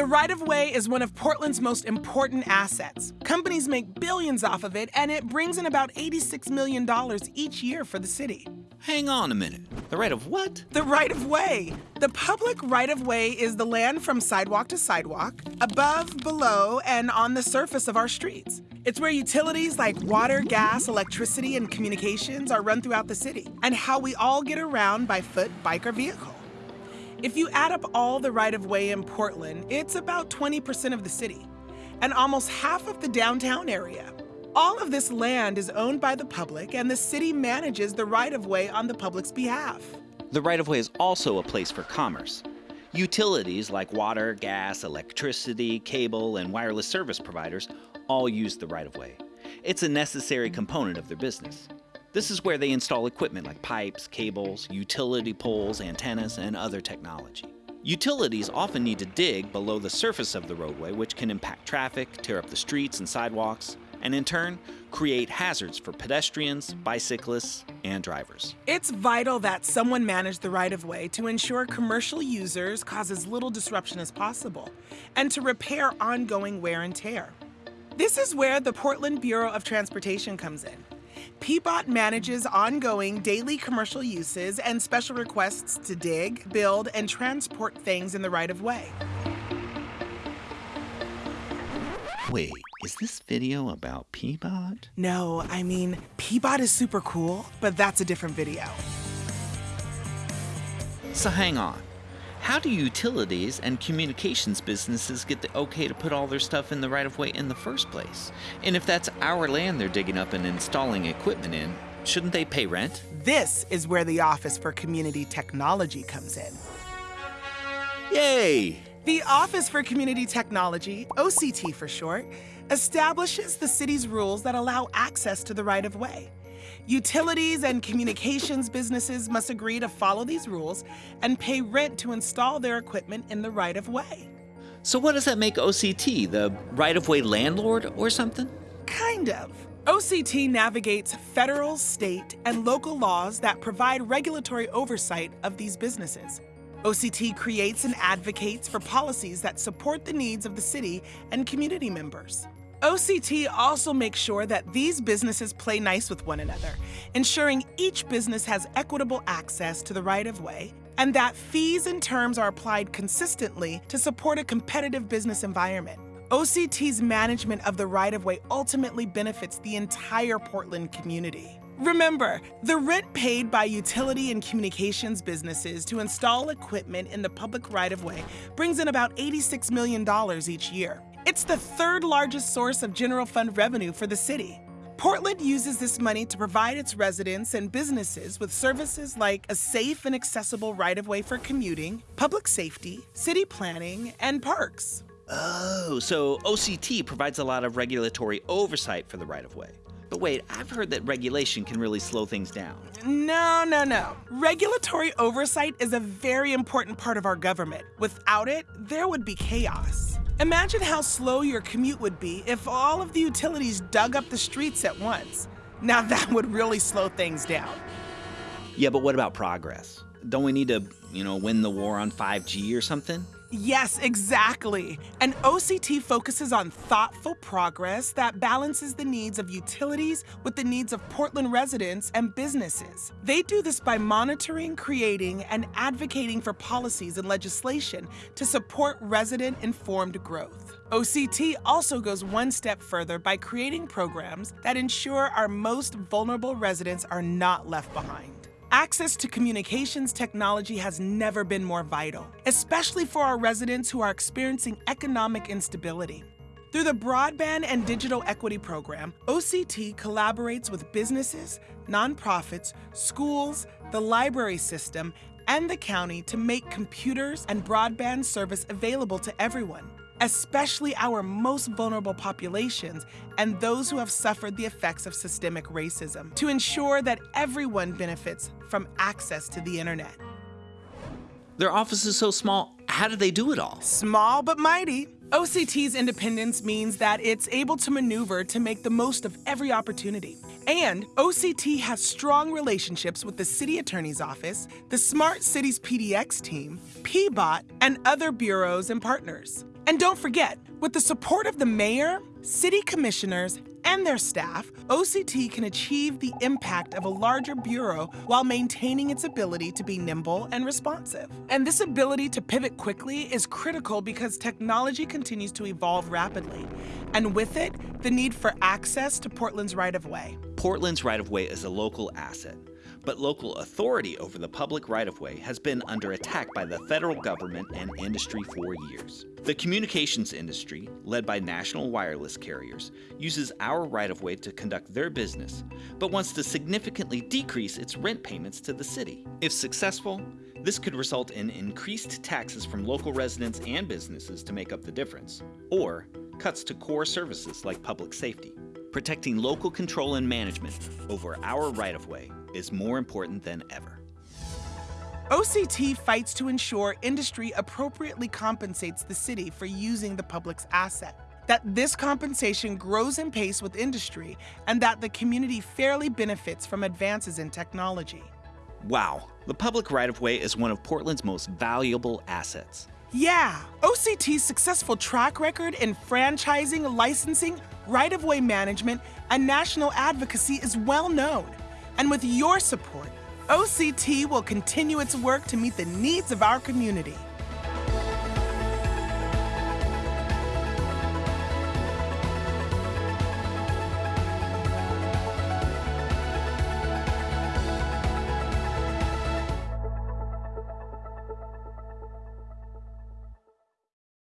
The right-of-way is one of Portland's most important assets. Companies make billions off of it, and it brings in about $86 million each year for the city. Hang on a minute. The right of what? The right-of-way. The public right-of-way is the land from sidewalk to sidewalk, above, below, and on the surface of our streets. It's where utilities like water, gas, electricity, and communications are run throughout the city, and how we all get around by foot, bike, or vehicle. If you add up all the right-of-way in Portland, it's about 20% of the city, and almost half of the downtown area. All of this land is owned by the public, and the city manages the right-of-way on the public's behalf. The right of way is also a place for commerce. Utilities like water, gas, electricity, cable, and wireless service providers all use the right of way. It's a necessary component of their business. This is where they install equipment like pipes, cables, utility poles, antennas, and other technology. Utilities often need to dig below the surface of the roadway, which can impact traffic, tear up the streets and sidewalks, and in turn, create hazards for pedestrians, bicyclists, and drivers. It's vital that someone manage the right-of-way to ensure commercial users cause as little disruption as possible, and to repair ongoing wear and tear. This is where the Portland Bureau of Transportation comes in. PBOT manages ongoing daily commercial uses and special requests to dig, build, and transport things in the right-of-way. Wait, is this video about PBOT? No, I mean, PBOT is super cool, but that's a different video. So hang on. How do utilities and communications businesses get the okay to put all their stuff in the right of way in the first place? And if that's our land they're digging up and installing equipment in, shouldn't they pay rent? This is where the Office for Community Technology comes in. Yay! The Office for Community Technology, OCT for short, establishes the city's rules that allow access to the right of way. Utilities and communications businesses must agree to follow these rules and pay rent to install their equipment in the right of way. So what does that make OCT? The right of way landlord or something? Kind of. OCT navigates federal, state, and local laws that provide regulatory oversight of these businesses. OCT creates and advocates for policies that support the needs of the city and community members. OCT also makes sure that these businesses play nice with one another, ensuring each business has equitable access to the right-of-way and that fees and terms are applied consistently to support a competitive business environment. OCT's management of the right-of-way ultimately benefits the entire Portland community. Remember, the rent paid by utility and communications businesses to install equipment in the public right-of-way brings in about $86 million each year. It's the third largest source of general fund revenue for the city. Portland uses this money to provide its residents and businesses with services like a safe and accessible right-of-way for commuting, public safety, city planning, and parks. Oh, so OCT provides a lot of regulatory oversight for the right of way. But wait, I've heard that regulation can really slow things down. No, no, no. Regulatory oversight is a very important part of our government. Without it, there would be chaos. Imagine how slow your commute would be if all of the utilities dug up the streets at once. Now that would really slow things down. Yeah, but what about progress? Don't we need to, you know, win the war on 5G or something? Yes, exactly. And OCT focuses on thoughtful progress that balances the needs of utilities with the needs of Portland residents and businesses. They do this by monitoring, creating, and advocating for policies and legislation to support resident-informed growth. OCT also goes one step further by creating programs that ensure our most vulnerable residents are not left behind. Access to communications technology has never been more vital, especially for our residents who are experiencing economic instability. Through the Broadband and Digital Equity Program, OCT collaborates with businesses, nonprofits, schools, the library system, and the county to make computers and broadband service available to everyone especially our most vulnerable populations and those who have suffered the effects of systemic racism, to ensure that everyone benefits from access to the internet. Their office is so small, how do they do it all? Small but mighty. OCT's independence means that it's able to maneuver to make the most of every opportunity. And OCT has strong relationships with the City Attorney's Office, the Smart Cities PDX team, PBOT, and other bureaus and partners. And don't forget, with the support of the mayor, city commissioners, and their staff, OCT can achieve the impact of a larger bureau while maintaining its ability to be nimble and responsive. And this ability to pivot quickly is critical because technology continues to evolve rapidly, and with it, the need for access to Portland's right of way. Portland's right of way is a local asset but local authority over the public right of way has been under attack by the federal government and industry for years. The communications industry, led by national wireless carriers, uses our right of way to conduct their business, but wants to significantly decrease its rent payments to the city. If successful, this could result in increased taxes from local residents and businesses to make up the difference, or cuts to core services like public safety. Protecting local control and management over our right of way is more important than ever. OCT fights to ensure industry appropriately compensates the city for using the public's asset. That this compensation grows in pace with industry and that the community fairly benefits from advances in technology. Wow, the public right of way is one of Portland's most valuable assets. Yeah, OCT's successful track record in franchising, licensing, right of way management, and national advocacy is well known. And with your support, OCT will continue its work to meet the needs of our community.